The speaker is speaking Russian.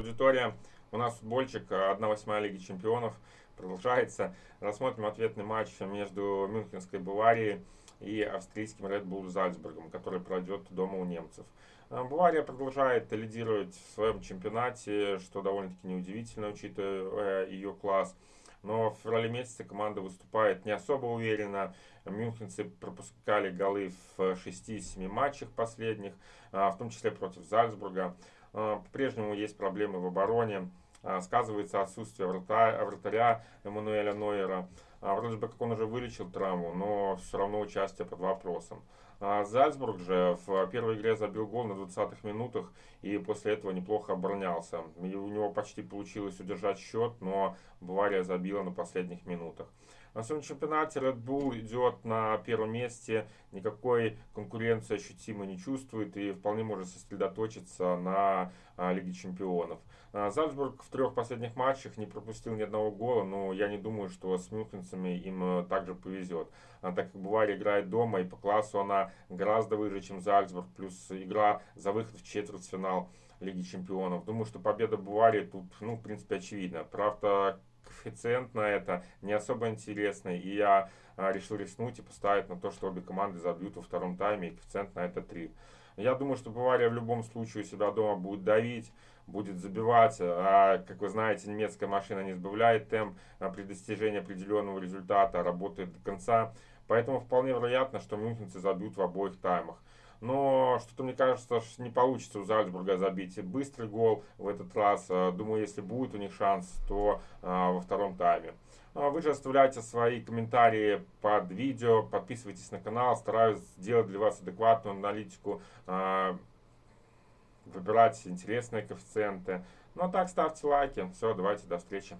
аудитория. У нас футбольчик 1-8 Лиги Чемпионов продолжается. Рассмотрим ответный матч между Мюнхенской Баварией и австрийским Red Bull Зальцбургом, который пройдет дома у немцев. А, Бавария продолжает лидировать в своем чемпионате, что довольно-таки неудивительно, учитывая ее класс. Но в феврале месяце команда выступает не особо уверенно. Мюнхенцы пропускали голы в 6-7 матчах последних, а, в том числе против Зальцбурга. А, по-прежнему есть проблемы в обороне. Сказывается отсутствие вратаря Эммануэля Нойера. Вроде бы как он уже вылечил травму, но все равно участие под вопросом. Зальцбург же в первой игре забил гол на 20-х минутах и после этого неплохо оборонялся. И у него почти получилось удержать счет, но Бавария забила на последних минутах. На своем чемпионате Red Bull идет на первом месте, никакой конкуренции ощутимо не чувствует и вполне может сосредоточиться на а, Лиге Чемпионов. А, Зальцбург в трех последних матчах не пропустил ни одного гола, но я не думаю, что с мюнхенцами им э, также повезет. А, так как Бавария играет дома и по классу она гораздо выше, чем Зальцбург, плюс игра за выход в четвертьфинал Лиги Чемпионов. Думаю, что победа Баварии тут, ну, в принципе, очевидна. Правда, коэффициент на это не особо интересный. И я а, решил рискнуть и поставить на то, что обе команды забьют во втором тайме. И коэффициент на это 3. Я думаю, что Бавария в любом случае у себя дома будет давить, будет забивать. А, как вы знаете, немецкая машина не сбавляет темп а, при достижении определенного результата, работает до конца. Поэтому вполне вероятно, что мюнхенцы забьют в обоих таймах. Но что-то мне кажется, что не получится у Зальцбурга забить быстрый гол в этот раз. А, думаю, если будет у них шанс, то а, во втором тайме. А вы же оставляйте свои комментарии под видео, подписывайтесь на канал, стараюсь сделать для вас адекватную аналитику, выбирать интересные коэффициенты. Ну а так ставьте лайки. Все, давайте, до встречи.